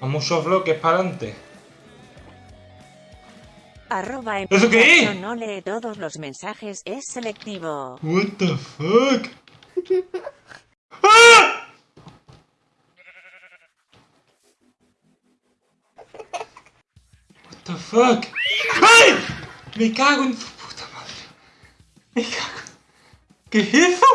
A muchos bloques para adelante. Arroba en ¿Eso qué no lee todos los mensajes, es selectivo. What the fuck? ¡Ah! What the fuck? ¡Ay! Me cago en tu puta madre. Me cago. ¿Qué es eso?